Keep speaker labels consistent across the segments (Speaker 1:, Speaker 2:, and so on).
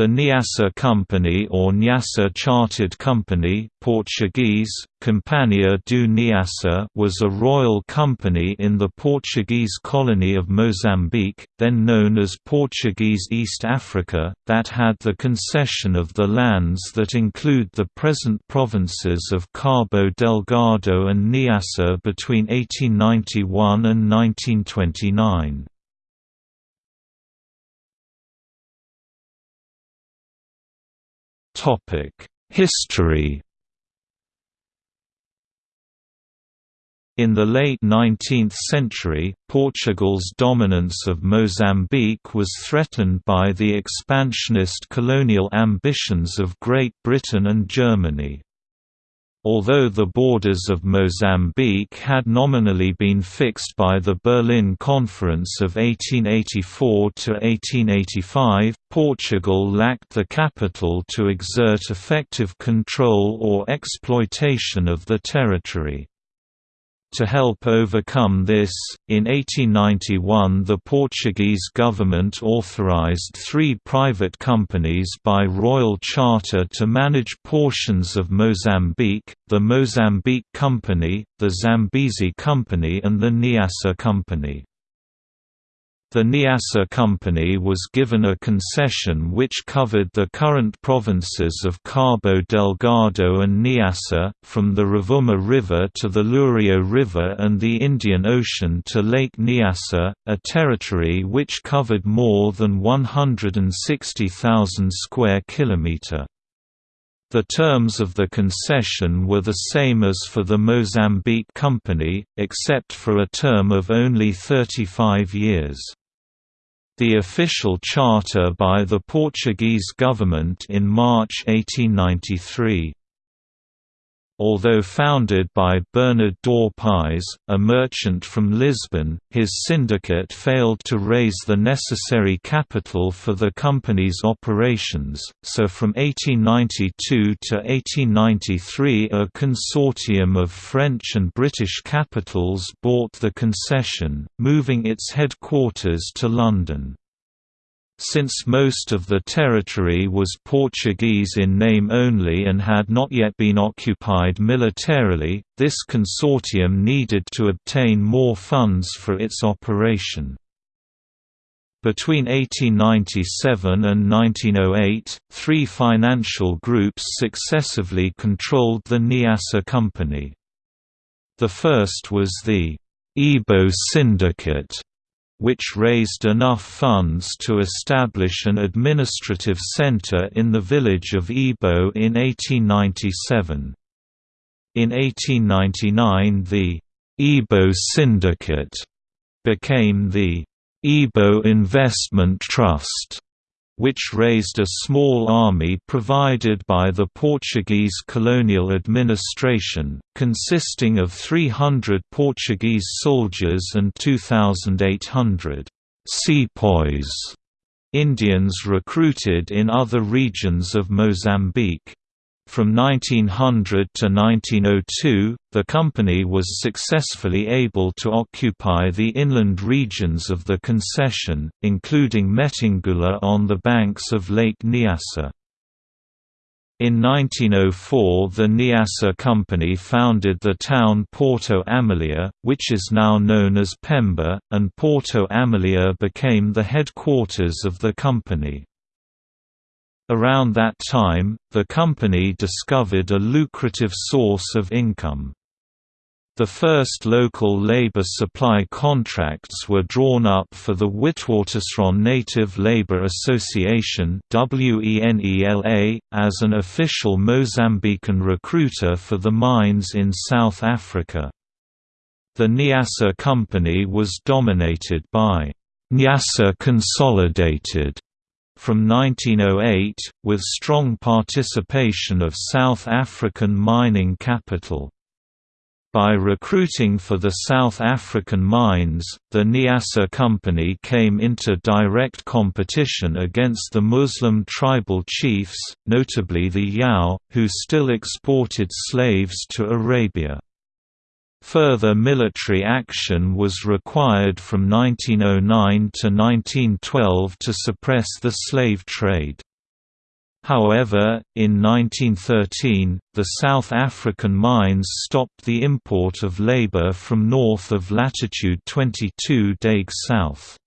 Speaker 1: The Niassa Company or Nyassa Chartered Company Portuguese, Companhia do Niassa was a royal company in the Portuguese colony of Mozambique, then known as Portuguese East Africa, that had the concession of the lands that include the present provinces of Cabo Delgado and Niassa between 1891 and 1929. History In the late 19th century, Portugal's dominance of Mozambique was threatened by the expansionist colonial ambitions of Great Britain and Germany. Although the borders of Mozambique had nominally been fixed by the Berlin Conference of 1884–1885, Portugal lacked the capital to exert effective control or exploitation of the territory. To help overcome this, in 1891 the Portuguese government authorized three private companies by royal charter to manage portions of Mozambique, the Mozambique Company, the Zambezi Company and the Niassa Company. The Niassa Company was given a concession which covered the current provinces of Cabo Delgado and Niassa, from the Rovuma River to the Lurio River and the Indian Ocean to Lake Niassa, a territory which covered more than 160,000 square kilometre. The terms of the concession were the same as for the Mozambique Company, except for a term of only 35 years the official charter by the Portuguese government in March 1893. Although founded by Bernard Daupias, a merchant from Lisbon, his syndicate failed to raise the necessary capital for the company's operations, so from 1892 to 1893 a consortium of French and British capitals bought the concession, moving its headquarters to London. Since most of the territory was Portuguese in name only and had not yet been occupied militarily, this consortium needed to obtain more funds for its operation. Between 1897 and 1908, three financial groups successively controlled the Niassa Company. The first was the Ibo Syndicate, which raised enough funds to establish an administrative centre in the village of Ibo in 1897. In 1899 the Ibo Syndicate became the Ibo Investment Trust which raised a small army provided by the Portuguese colonial administration, consisting of 300 Portuguese soldiers and 2,800 sepoys Indians recruited in other regions of Mozambique. From 1900 to 1902, the company was successfully able to occupy the inland regions of the concession, including Metangula on the banks of Lake Nyassa. In 1904 the Niassa Company founded the town Porto Amelia, which is now known as Pemba, and Porto Amelia became the headquarters of the company. Around that time, the company discovered a lucrative source of income. The first local labor supply contracts were drawn up for the Witwatersrand Native Labour Association as an official Mozambican recruiter for the mines in South Africa. The Niassa Company was dominated by Nyassa Consolidated from 1908, with strong participation of South African mining capital. By recruiting for the South African mines, the Niassa Company came into direct competition against the Muslim tribal chiefs, notably the Yao, who still exported slaves to Arabia. Further military action was required from 1909 to 1912 to suppress the slave trade. However, in 1913, the South African mines stopped the import of labor from north of latitude 22 deg south.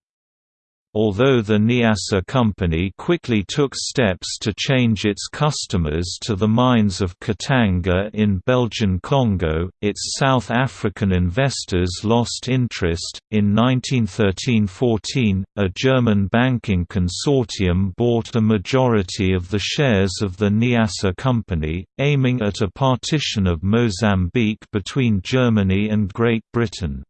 Speaker 1: Although the Niassa Company quickly took steps to change its customers to the mines of Katanga in Belgian Congo, its South African investors lost interest. In 1913–14, a German banking consortium bought a majority of the shares of the Niassa Company, aiming at a partition of Mozambique between Germany and Great Britain.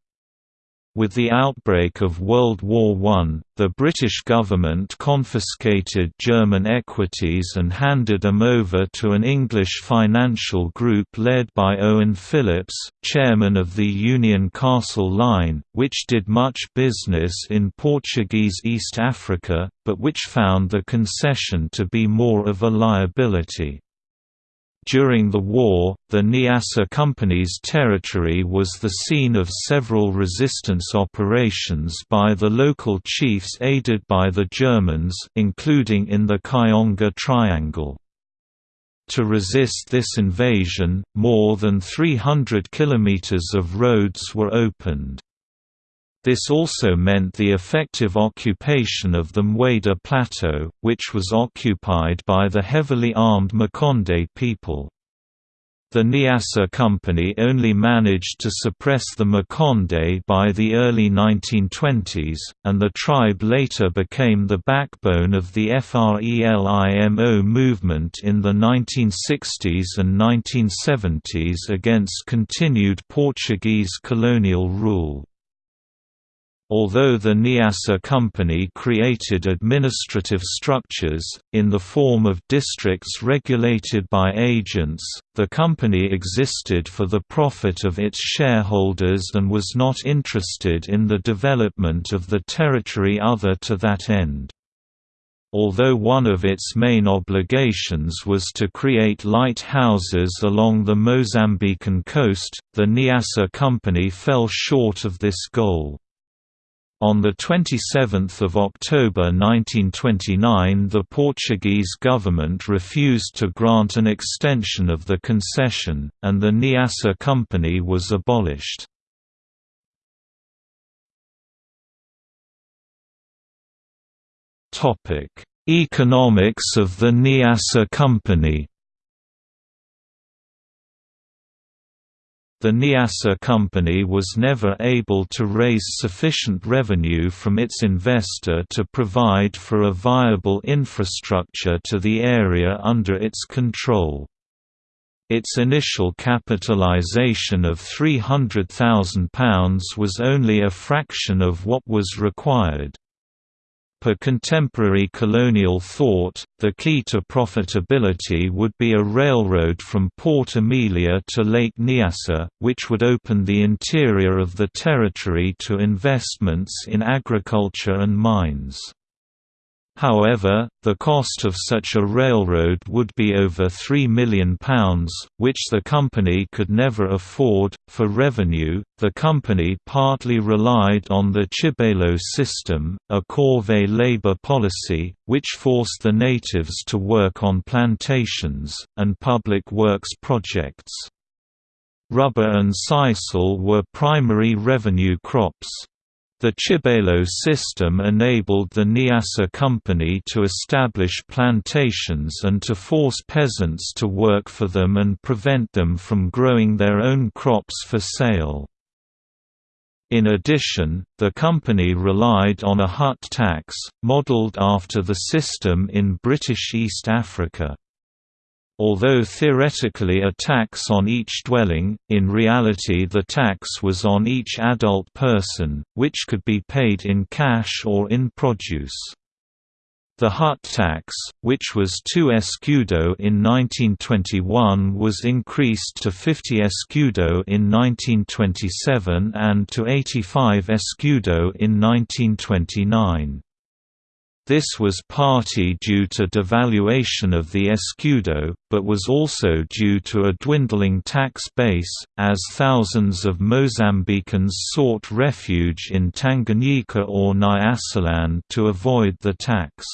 Speaker 1: With the outbreak of World War I, the British government confiscated German equities and handed them over to an English financial group led by Owen Phillips, chairman of the Union Castle Line, which did much business in Portuguese East Africa, but which found the concession to be more of a liability. During the war, the Niassa Company's territory was the scene of several resistance operations by the local chiefs aided by the Germans including in the Kionga Triangle. To resist this invasion, more than 300 kilometers of roads were opened. This also meant the effective occupation of the Mueda Plateau, which was occupied by the heavily armed Makonde people. The Niassa Company only managed to suppress the Makonde by the early 1920s, and the tribe later became the backbone of the FRELIMO movement in the 1960s and 1970s against continued Portuguese colonial rule. Although the Niassa Company created administrative structures, in the form of districts regulated by agents, the company existed for the profit of its shareholders and was not interested in the development of the territory other to that end. Although one of its main obligations was to create lighthouses along the Mozambican coast, the Niassa Company fell short of this goal. On 27 October 1929 the Portuguese government refused to grant an extension of the concession, and the Niassa Company was abolished. Economics of the Niassa Company The Niassa company was never able to raise sufficient revenue from its investor to provide for a viable infrastructure to the area under its control. Its initial capitalization of £300,000 was only a fraction of what was required. Per contemporary colonial thought, the key to profitability would be a railroad from Port Amelia to Lake Niassa, which would open the interior of the territory to investments in agriculture and mines. However, the cost of such a railroad would be over £3 million, which the company could never afford. For revenue, the company partly relied on the Chibalo system, a corvée labor policy, which forced the natives to work on plantations, and public works projects. Rubber and sisal were primary revenue crops. The Chibalo system enabled the Niassa Company to establish plantations and to force peasants to work for them and prevent them from growing their own crops for sale. In addition, the company relied on a hut tax, modelled after the system in British East Africa. Although theoretically a tax on each dwelling, in reality the tax was on each adult person, which could be paid in cash or in produce. The hut tax, which was 2 escudo in 1921 was increased to 50 escudo in 1927 and to 85 escudo in 1929. This was partly due to devaluation of the escudo, but was also due to a dwindling tax base, as thousands of Mozambicans sought refuge in Tanganyika or Nyasaland to avoid the tax.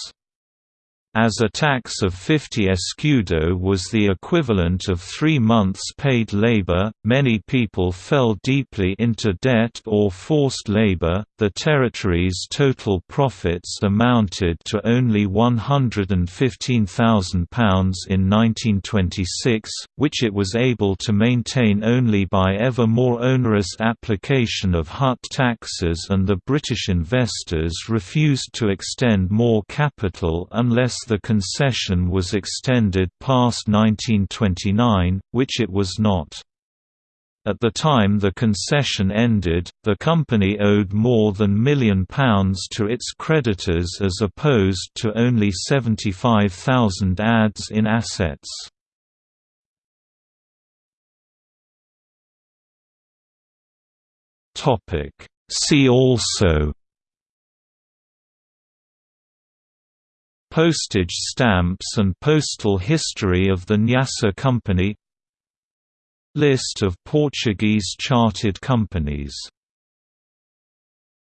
Speaker 1: As a tax of 50 escudo was the equivalent of three months' paid labor. Many people fell deeply into debt or forced labor. The territory's total profits amounted to only £115,000 in 1926, which it was able to maintain only by ever more onerous application of hut taxes, and the British investors refused to extend more capital unless the concession was extended past 1929, which it was not. At the time the concession ended, the company owed more than million pounds to its creditors as opposed to only 75,000 ads in assets. See also Postage stamps and postal history of the Nyasa Company. List of Portuguese chartered companies